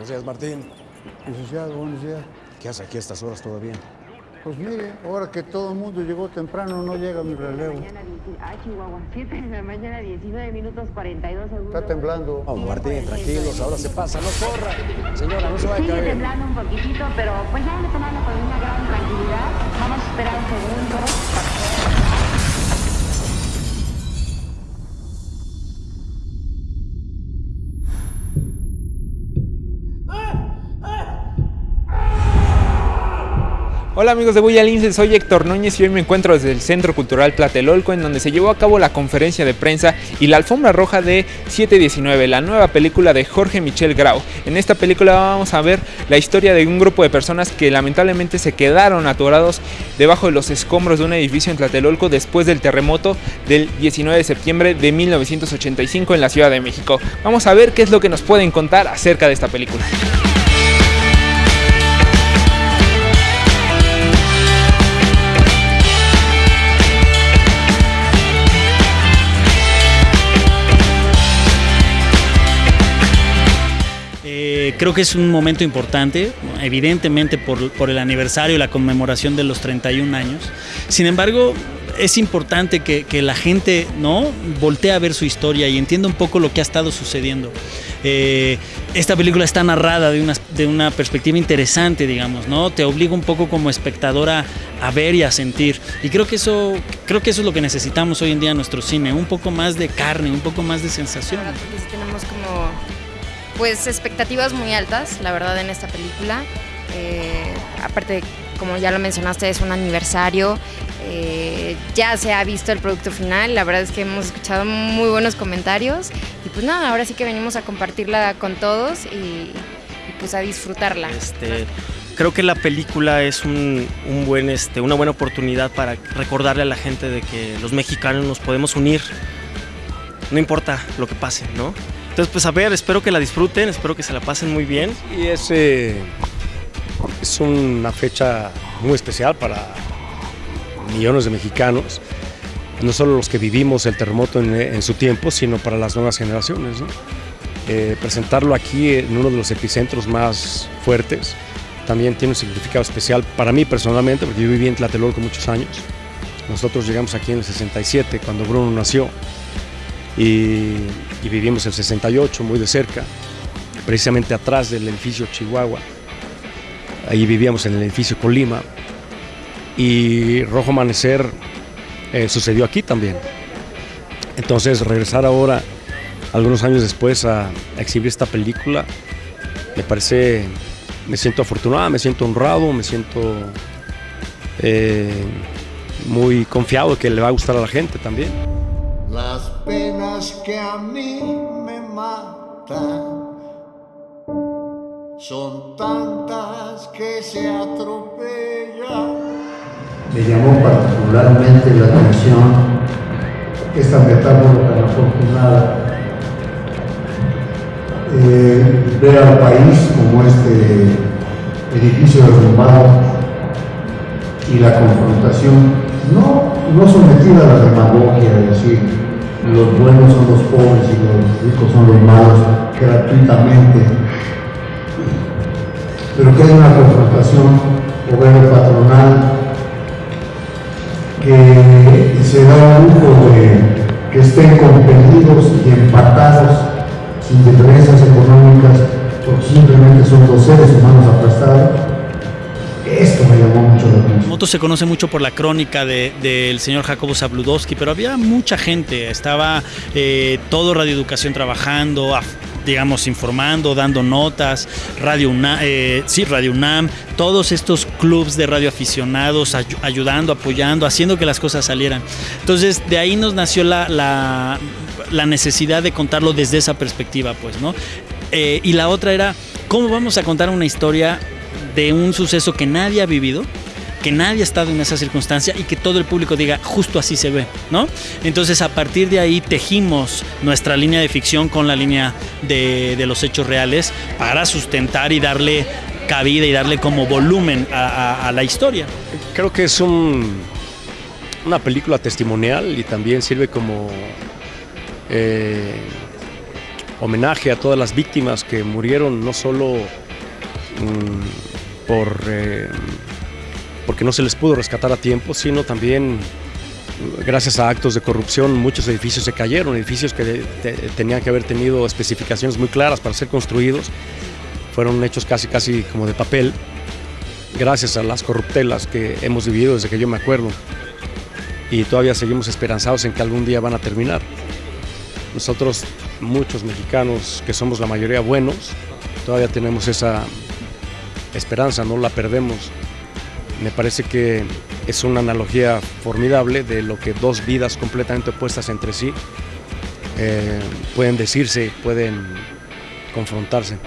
Buenos días, Martín. Licenciado, buenos días. ¿Qué hace aquí a estas horas todavía? Pues mire, ahora que todo el mundo llegó temprano, no llega mi relevo. Mañana 10 ah, Chihuahua, 7 de la mañana, 19 minutos 42 segundos. Está temblando. Vamos, Martín, tranquilos, ahora se pasa, no corra. Señora, no se vaya a Sigue caer. temblando un poquitito, pero pues ya le tomando con una gran tranquilidad. Vamos a esperar un segundo. Hola amigos de Buya Lince, soy Héctor Núñez y hoy me encuentro desde el Centro Cultural Tlatelolco en donde se llevó a cabo la conferencia de prensa y la alfombra roja de 719, la nueva película de Jorge Michel Grau. En esta película vamos a ver la historia de un grupo de personas que lamentablemente se quedaron atorados debajo de los escombros de un edificio en Tlatelolco después del terremoto del 19 de septiembre de 1985 en la Ciudad de México. Vamos a ver qué es lo que nos pueden contar acerca de esta película. Creo que es un momento importante, evidentemente por, por el aniversario y la conmemoración de los 31 años. Sin embargo, es importante que, que la gente no voltee a ver su historia y entienda un poco lo que ha estado sucediendo. Eh, esta película está narrada de una, de una perspectiva interesante, digamos, ¿no? Te obliga un poco como espectadora a ver y a sentir. Y creo que eso, creo que eso es lo que necesitamos hoy en día en nuestro cine, un poco más de carne, un poco más de sensación. Pues expectativas muy altas, la verdad, en esta película. Eh, aparte, como ya lo mencionaste, es un aniversario. eh, ya se ha visto el producto final. La verdad es que hemos escuchado muy buenos comentarios. Y pues nada, ahora sí que venimos a compartirla con todos y, pues a disfrutarla. Este, creo que la película es un buen, este, una buena oportunidad para recordarle a la gente de que los mexicanos nos podemos unir, no importa lo que pase, ¿no? Entonces, pues a ver, espero que la disfruten, espero que se la pasen muy bien. Y es, eh, es una fecha muy especial para millones de mexicanos, no solo los que vivimos el terremoto en, en su tiempo, sino para las nuevas generaciones. ¿no? Eh, presentarlo aquí en uno de los epicentros más fuertes también tiene un significado especial para mí personalmente, porque yo viví en Tlatelolco muchos años. Nosotros llegamos aquí en el 67, cuando Bruno nació, y, y vivimos el 68 muy de cerca, precisamente atrás del edificio Chihuahua. Ahí vivíamos en el edificio Colima. Y Rojo Amanecer eh, sucedió aquí también. Entonces regresar ahora, algunos años después, a, exhibir esta película, me parece, me siento afortunado, me siento honrado, me siento eh, muy confiado que le va a gustar a la gente también. Penas que a mí me matan son tantas que se atropellan. Me llamó particularmente la atención esta metáfora tan afortunada. Eh, ver al país como este edificio derrumbado y la confrontación, no, no sometida a la demagogia, es decir, los buenos son los pobres y los ricos son los malos, gratuitamente, pero que hay una confrontación obrero-patronal que se da un lujo de que estén compelidos y empatados sin diferencias económicas porque simplemente son dos seres humanos aplastados. Moto se conoce mucho por la crónica de- del señor Jacobo Zabludowski, pero había mucha gente, estaba eh, todo Radio Educación trabajando, digamos, informando, dando notas, Radio UNAM, eh, sí, Radio UNAM, todos estos clubs de radioaficionados ayu- ayudando, apoyando, haciendo que las cosas salieran. Entonces, de ahí nos nació la, la- la necesidad de contarlo desde esa perspectiva, pues, ¿no? Eh, y la otra era, ¿cómo vamos a contar una historia de un suceso que nadie ha vivido? Que nadie ha estado en esa circunstancia y que todo el público diga justo así se ve, ¿no? Entonces a partir de ahí tejimos nuestra línea de ficción con la línea de, los hechos reales para sustentar y darle cabida y darle como volumen a la historia. Creo que es un, una película testimonial y también sirve como eh, homenaje a todas las víctimas que murieron no solo mm, por, eh, porque no se les pudo rescatar a tiempo, sino también gracias a actos de corrupción muchos edificios se cayeron, edificios que te- tenían que haber tenido especificaciones muy claras para ser construidos, fueron hechos casi casi como de papel, gracias a las corruptelas que hemos vivido desde que yo me acuerdo y todavía seguimos esperanzados en que algún día van a terminar. Nosotros, muchos mexicanos que somos la mayoría buenos, todavía tenemos esa esperanza, no la perdemos. Me parece que es una analogía formidable de lo que dos vidas completamente opuestas entre sí eh, pueden decirse, pueden confrontarse.